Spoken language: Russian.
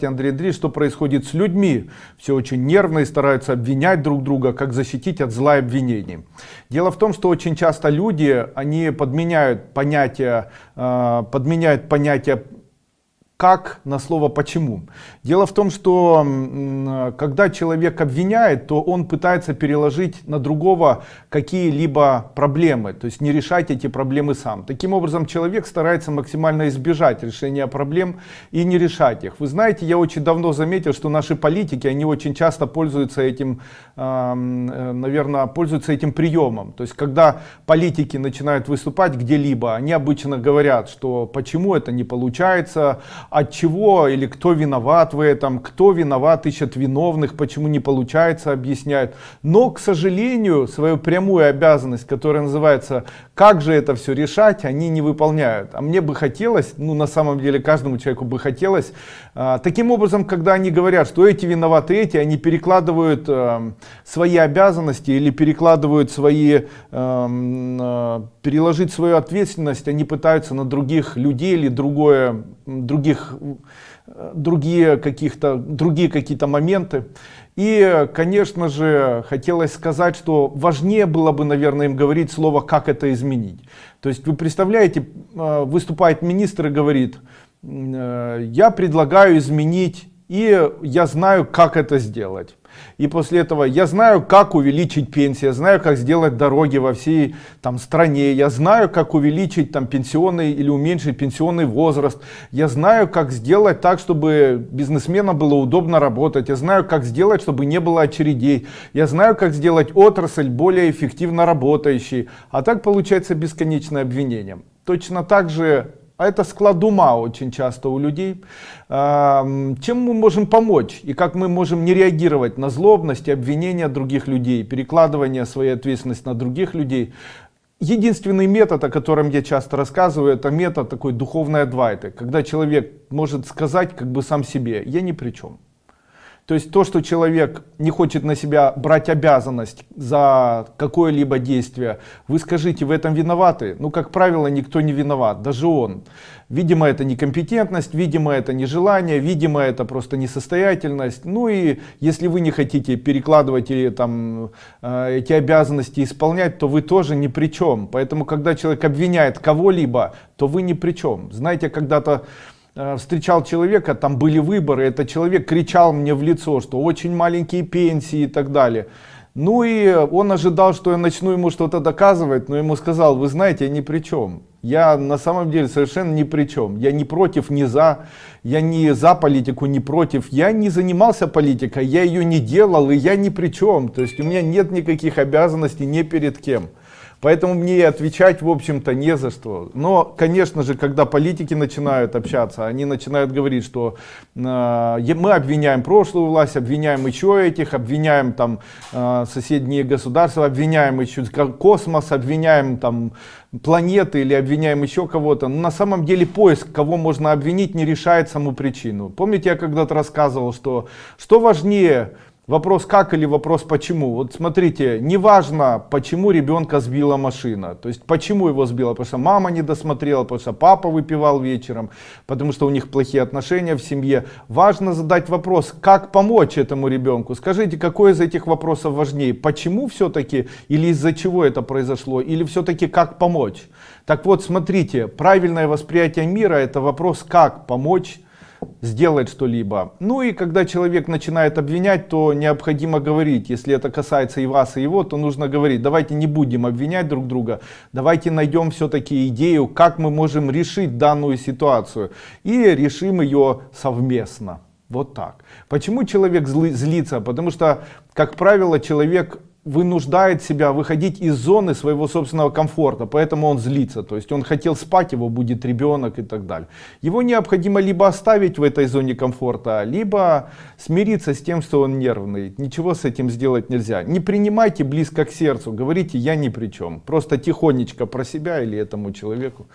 Андрей Андреевич, что происходит с людьми. Все очень нервно и стараются обвинять друг друга, как защитить от зла и обвинений. Дело в том, что очень часто люди, они подменяют понятие, э, подменяют понятие как на слово почему. Дело в том, что когда человек обвиняет, то он пытается переложить на другого какие-либо проблемы, то есть не решать эти проблемы сам. Таким образом, человек старается максимально избежать решения проблем и не решать их. Вы знаете, я очень давно заметил, что наши политики, они очень часто пользуются этим, э, наверное, пользуются этим приемом. То есть, когда политики начинают выступать где-либо, они обычно говорят, что почему это не получается, от чего или кто виноват в этом, кто виноват, ищет виновных, почему не получается, объясняют. Но, к сожалению, свою прямую обязанность, которая называется «как же это все решать», они не выполняют. А мне бы хотелось, ну на самом деле каждому человеку бы хотелось, а, таким образом, когда они говорят, что эти виноваты эти, они перекладывают а, свои обязанности или перекладывают свои, а, переложить свою ответственность, они пытаются на других людей или другое, других другие каких-то другие какие-то моменты. И конечно же хотелось сказать что важнее было бы наверное им говорить слово как это изменить то есть вы представляете э, выступает министр и говорит э, я предлагаю изменить и я знаю как это сделать и после этого я знаю, как увеличить пенсию, я знаю, как сделать дороги во всей там, стране, я знаю, как увеличить там, пенсионный или уменьшить пенсионный возраст, я знаю, как сделать так, чтобы бизнесменам было удобно работать, я знаю, как сделать, чтобы не было очередей, я знаю, как сделать отрасль более эффективно работающей. А так получается бесконечное обвинение. Точно так же а это склад ума очень часто у людей. Чем мы можем помочь и как мы можем не реагировать на злобность и обвинения других людей, перекладывание своей ответственности на других людей. Единственный метод, о котором я часто рассказываю, это метод такой духовной адвайты, когда человек может сказать как бы сам себе, я ни при чем. То есть то, что человек не хочет на себя брать обязанность за какое-либо действие, вы скажите, в этом виноваты? Ну, как правило, никто не виноват, даже он. Видимо, это некомпетентность, видимо, это нежелание, видимо, это просто несостоятельность. Ну и если вы не хотите перекладывать или там э, эти обязанности исполнять, то вы тоже ни при чем. Поэтому, когда человек обвиняет кого-либо, то вы ни при чем. Знаете, когда-то встречал человека, там были выборы, этот человек кричал мне в лицо, что очень маленькие пенсии и так далее. Ну и он ожидал, что я начну ему что-то доказывать, но ему сказал, вы знаете, я ни при чем. Я на самом деле совершенно ни при чем. Я не против, не за. Я не за политику, не против. Я не занимался политикой, я ее не делал, и я ни при чем. То есть у меня нет никаких обязанностей ни перед кем. Поэтому мне и отвечать, в общем-то, не за что. Но, конечно же, когда политики начинают общаться, они начинают говорить, что э, мы обвиняем прошлую власть, обвиняем еще этих, обвиняем там э, соседние государства, обвиняем еще космос, обвиняем там планеты или обвиняем еще кого-то. Но на самом деле поиск, кого можно обвинить, не решает саму причину. Помните, я когда-то рассказывал, что что важнее Вопрос как или вопрос почему. Вот смотрите, неважно, почему ребенка сбила машина. То есть почему его сбила, потому что мама не досмотрела, потому что папа выпивал вечером, потому что у них плохие отношения в семье. Важно задать вопрос, как помочь этому ребенку. Скажите, какой из этих вопросов важнее? Почему все-таки или из-за чего это произошло? Или все-таки как помочь? Так вот, смотрите, правильное восприятие мира это вопрос, как помочь сделать что-либо. Ну и когда человек начинает обвинять, то необходимо говорить, если это касается и вас, и его, то нужно говорить, давайте не будем обвинять друг друга, давайте найдем все-таки идею, как мы можем решить данную ситуацию и решим ее совместно. Вот так. Почему человек злится? Потому что, как правило, человек вынуждает себя выходить из зоны своего собственного комфорта, поэтому он злится, то есть он хотел спать, его будет ребенок и так далее. Его необходимо либо оставить в этой зоне комфорта, либо смириться с тем, что он нервный. Ничего с этим сделать нельзя. Не принимайте близко к сердцу, говорите я ни при чем, просто тихонечко про себя или этому человеку.